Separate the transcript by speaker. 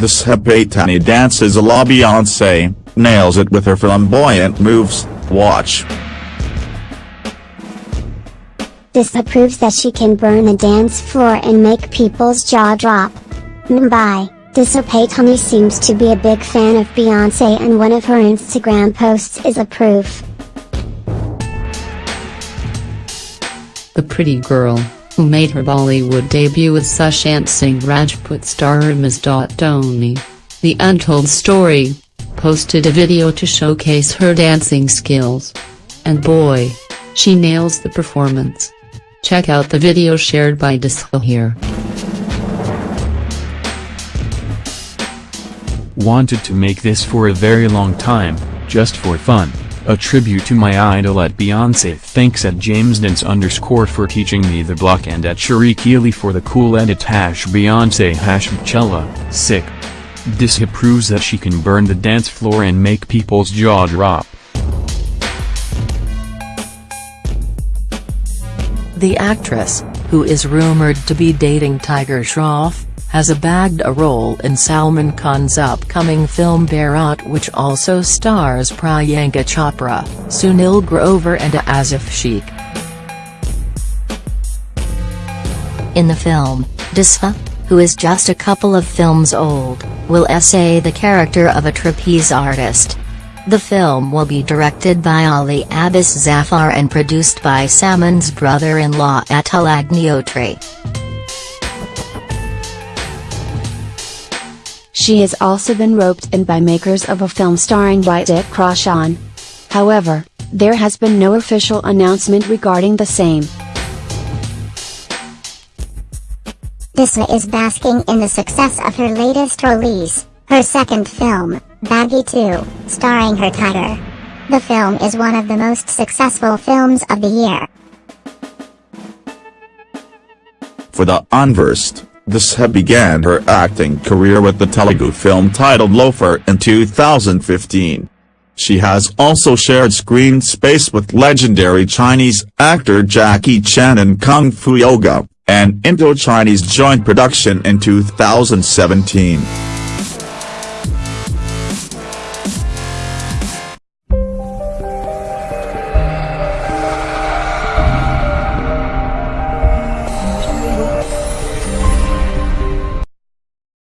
Speaker 1: Disha Patani dances a la Beyonce, nails it with her flamboyant moves, watch.
Speaker 2: This proves that she can burn the dance floor and make people's jaw drop. Mumbai, Disha Patani seems to be a big fan of Beyonce and one of her Instagram posts is a proof.
Speaker 3: The pretty girl, who made her Bollywood debut with Sushant Singh Rajput star M.S. Dhoni, The Untold Story, posted a video to showcase her dancing skills. And boy, she nails the performance. Check out the video shared by Disha here.
Speaker 4: Wanted to make this for a very long time, just for fun. A tribute to my idol at Beyonce thanks at James JamesDance underscore for teaching me the block and at Sharikili for the cool edit hash Beyonce hash Beychella, sick. Disha proves that she can burn the dance floor and make people's jaw drop.
Speaker 5: The actress, who is rumored to be dating Tiger Shroff, has a bagged a role in Salman Khan's upcoming film Bharat which also stars Priyanka Chopra, Sunil Grover and Asif Sheikh. In the film, Disha, who is just a couple of films old, will essay the character of a trapeze artist. The film will be directed by Ali Abbas Zafar and produced by Salman's brother-in-law Atul Agnihotri.
Speaker 6: She has also been roped in by makers of a film starring Hrithik Roshan. However, there has been no official announcement regarding the same.
Speaker 2: Disha is basking in the success of her latest release, her second film, Baaghi 2, starring her tiger. The film is one of the most successful films of the year.
Speaker 1: For the unversed, Disha began her acting career with the Telugu film titled Loafer in 2015. She has also shared screen space with legendary Chinese actor Jackie Chan in Kung Fu Yoga, an Indo-Chinese joint production in 2017.